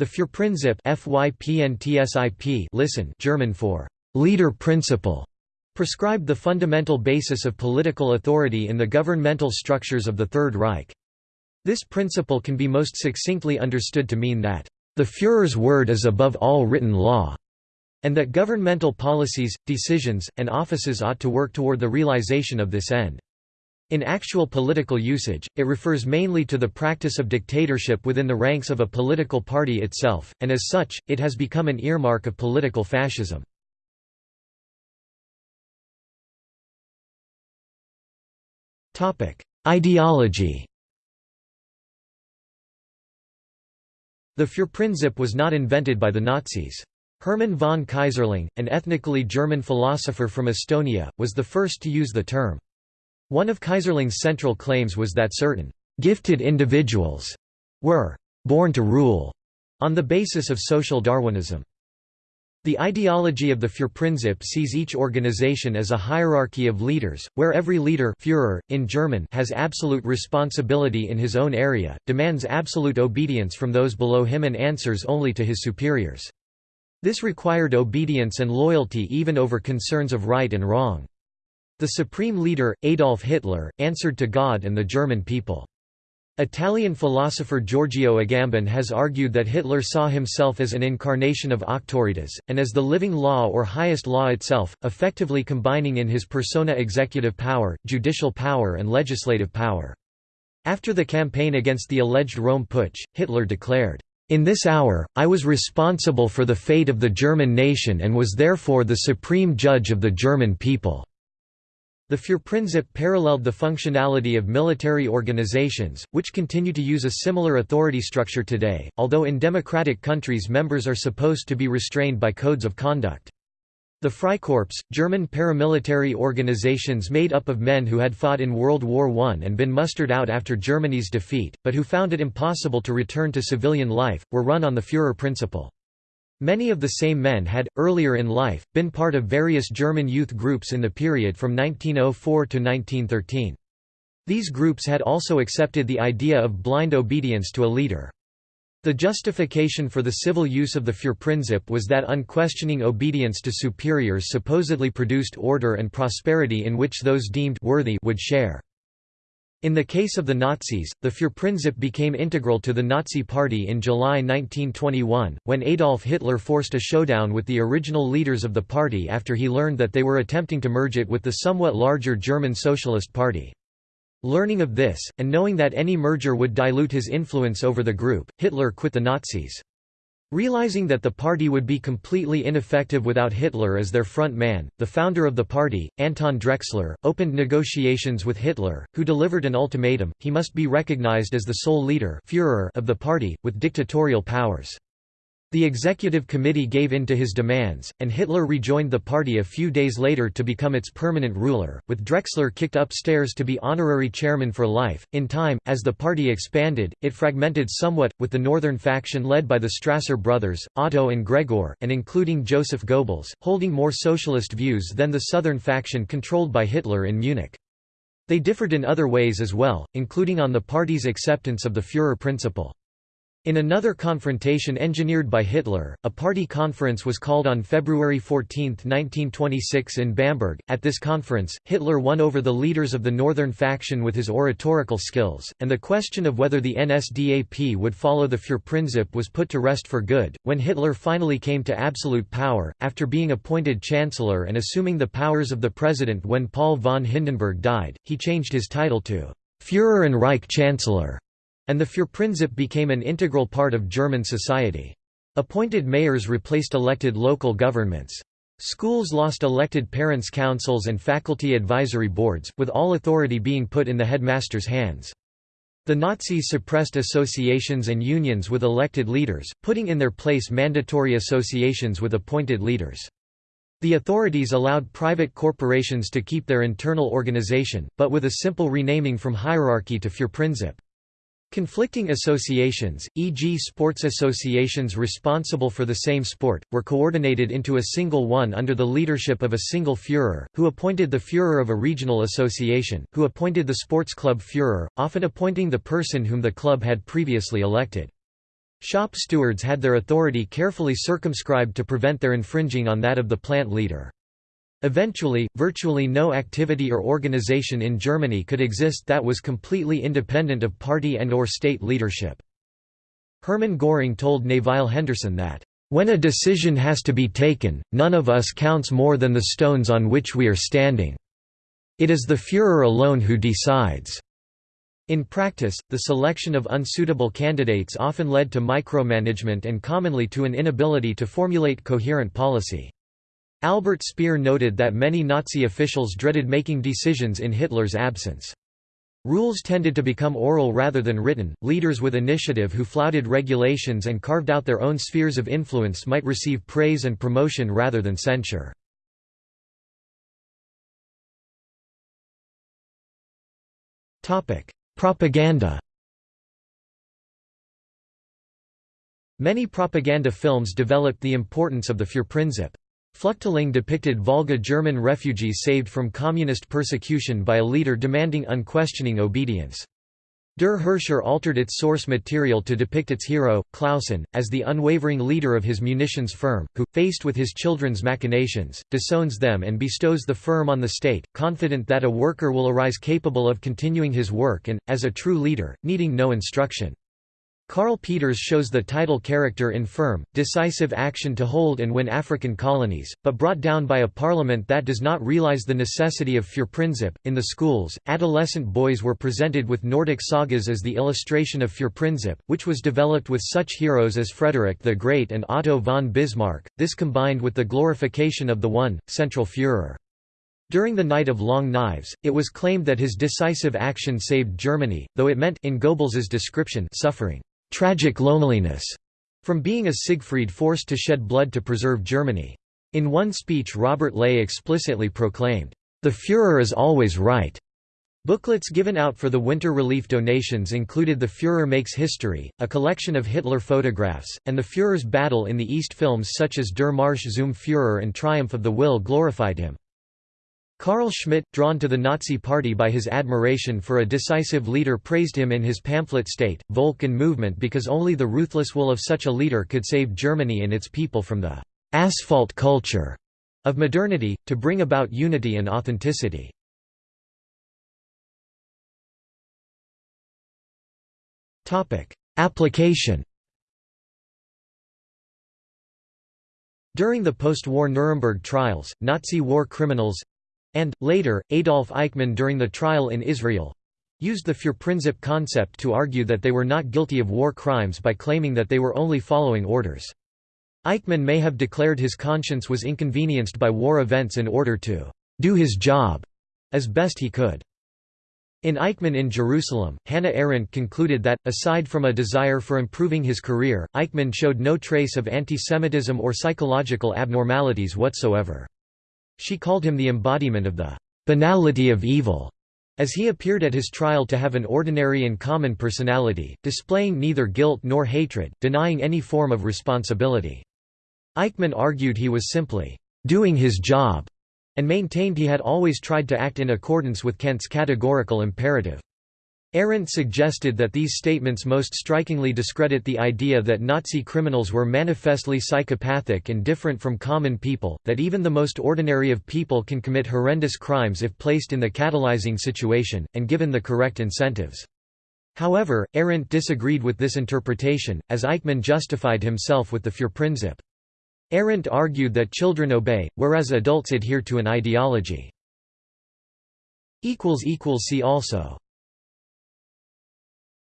The Führerprinzip FYPNTSIP listen German for leader principle prescribed the fundamental basis of political authority in the governmental structures of the Third Reich. This principle can be most succinctly understood to mean that, "...the Führer's word is above all written law", and that governmental policies, decisions, and offices ought to work toward the realization of this end. In actual political usage, it refers mainly to the practice of dictatorship within the ranks of a political party itself, and as such, it has become an earmark of political fascism. Ideology The Führerprinzip was not invented by the Nazis. Hermann von Keyserling, an ethnically German philosopher from Estonia, was the first to use the term. One of Keyserling's central claims was that certain «gifted individuals» were «born to rule» on the basis of social Darwinism. The ideology of the Führerprinzip sees each organization as a hierarchy of leaders, where every leader Führer, in German has absolute responsibility in his own area, demands absolute obedience from those below him and answers only to his superiors. This required obedience and loyalty even over concerns of right and wrong. The supreme leader, Adolf Hitler, answered to God and the German people. Italian philosopher Giorgio Agamben has argued that Hitler saw himself as an incarnation of auctoritas, and as the living law or highest law itself, effectively combining in his persona executive power, judicial power and legislative power. After the campaign against the alleged Röhm Putsch, Hitler declared, "...in this hour, I was responsible for the fate of the German nation and was therefore the supreme judge of the German people." The Führerprinzip paralleled the functionality of military organizations, which continue to use a similar authority structure today, although in democratic countries members are supposed to be restrained by codes of conduct. The Freikorps, German paramilitary organizations made up of men who had fought in World War I and been mustered out after Germany's defeat, but who found it impossible to return to civilian life, were run on the Führer principle. Many of the same men had, earlier in life, been part of various German youth groups in the period from 1904 to 1913. These groups had also accepted the idea of blind obedience to a leader. The justification for the civil use of the Führerprinzip was that unquestioning obedience to superiors supposedly produced order and prosperity in which those deemed worthy would share. In the case of the Nazis, the Führerprinzip became integral to the Nazi Party in July 1921, when Adolf Hitler forced a showdown with the original leaders of the party after he learned that they were attempting to merge it with the somewhat larger German Socialist Party. Learning of this, and knowing that any merger would dilute his influence over the group, Hitler quit the Nazis. Realizing that the party would be completely ineffective without Hitler as their front man, the founder of the party, Anton Drexler, opened negotiations with Hitler, who delivered an ultimatum, he must be recognized as the sole leader Führer of the party, with dictatorial powers. The executive committee gave in to his demands, and Hitler rejoined the party a few days later to become its permanent ruler, with Drexler kicked upstairs to be honorary chairman for life. In time, as the party expanded, it fragmented somewhat, with the northern faction led by the Strasser brothers, Otto and Gregor, and including Joseph Goebbels, holding more socialist views than the southern faction controlled by Hitler in Munich. They differed in other ways as well, including on the party's acceptance of the Führer principle. In another confrontation engineered by Hitler, a party conference was called on February 14, 1926 in Bamberg. At this conference, Hitler won over the leaders of the northern faction with his oratorical skills, and the question of whether the NSDAP would follow the Führerprinzip was put to rest for good. When Hitler finally came to absolute power, after being appointed chancellor and assuming the powers of the president when Paul von Hindenburg died, he changed his title to Führer and Reich Chancellor and the Führerprinzip became an integral part of German society. Appointed mayors replaced elected local governments. Schools lost elected parents' councils and faculty advisory boards, with all authority being put in the headmaster's hands. The Nazis suppressed associations and unions with elected leaders, putting in their place mandatory associations with appointed leaders. The authorities allowed private corporations to keep their internal organization, but with a simple renaming from hierarchy to Führerprinzip. Conflicting associations, e.g. sports associations responsible for the same sport, were coordinated into a single one under the leadership of a single Führer, who appointed the Führer of a regional association, who appointed the sports club Führer, often appointing the person whom the club had previously elected. Shop stewards had their authority carefully circumscribed to prevent their infringing on that of the plant leader. Eventually, virtually no activity or organization in Germany could exist that was completely independent of party and or state leadership. Hermann Göring told Nevile Henderson that, "...when a decision has to be taken, none of us counts more than the stones on which we are standing. It is the Führer alone who decides." In practice, the selection of unsuitable candidates often led to micromanagement and commonly to an inability to formulate coherent policy. Albert Speer noted that many Nazi officials dreaded making decisions in Hitler's absence. Rules tended to become oral rather than written. Leaders with initiative who flouted regulations and carved out their own spheres of influence might receive praise and promotion rather than censure. Topic: Propaganda. Many propaganda films developed the importance of the Führerprinzip. Flüchtling depicted Volga German refugees saved from communist persecution by a leader demanding unquestioning obedience. Der Herrscher altered its source material to depict its hero, Clausen, as the unwavering leader of his munitions firm, who, faced with his children's machinations, disowns them and bestows the firm on the state, confident that a worker will arise capable of continuing his work and, as a true leader, needing no instruction. Karl Peters shows the title character in firm, decisive action to hold and win African colonies, but brought down by a parliament that does not realize the necessity of Führerprinzip. In the schools, adolescent boys were presented with Nordic sagas as the illustration of Führerprinzip, which was developed with such heroes as Frederick the Great and Otto von Bismarck, this combined with the glorification of the one, central Führer. During the Night of Long Knives, it was claimed that his decisive action saved Germany, though it meant in Goebbels's description suffering tragic loneliness from being a Siegfried forced to shed blood to preserve Germany. In one speech Robert Ley explicitly proclaimed, "...the Führer is always right." Booklets given out for the winter relief donations included The Führer Makes History, a collection of Hitler photographs, and the Führer's battle in the East films such as Der Marsch zum Führer and Triumph of the Will glorified him. Carl Schmitt, drawn to the Nazi Party by his admiration for a decisive leader praised him in his pamphlet State, Volk and Movement because only the ruthless will of such a leader could save Germany and its people from the «asphalt culture» of modernity, to bring about unity and authenticity. Application During the post-war Nuremberg trials, Nazi war criminals, and, later, Adolf Eichmann during the trial in Israel used the Führerprinzip concept to argue that they were not guilty of war crimes by claiming that they were only following orders. Eichmann may have declared his conscience was inconvenienced by war events in order to «do his job» as best he could. In Eichmann in Jerusalem, Hannah Arendt concluded that, aside from a desire for improving his career, Eichmann showed no trace of antisemitism or psychological abnormalities whatsoever. She called him the embodiment of the banality of evil, as he appeared at his trial to have an ordinary and common personality, displaying neither guilt nor hatred, denying any form of responsibility. Eichmann argued he was simply doing his job, and maintained he had always tried to act in accordance with Kant's categorical imperative. Arendt suggested that these statements most strikingly discredit the idea that Nazi criminals were manifestly psychopathic and different from common people, that even the most ordinary of people can commit horrendous crimes if placed in the catalyzing situation, and given the correct incentives. However, Arendt disagreed with this interpretation, as Eichmann justified himself with the Führerprinzip. Arendt argued that children obey, whereas adults adhere to an ideology. See also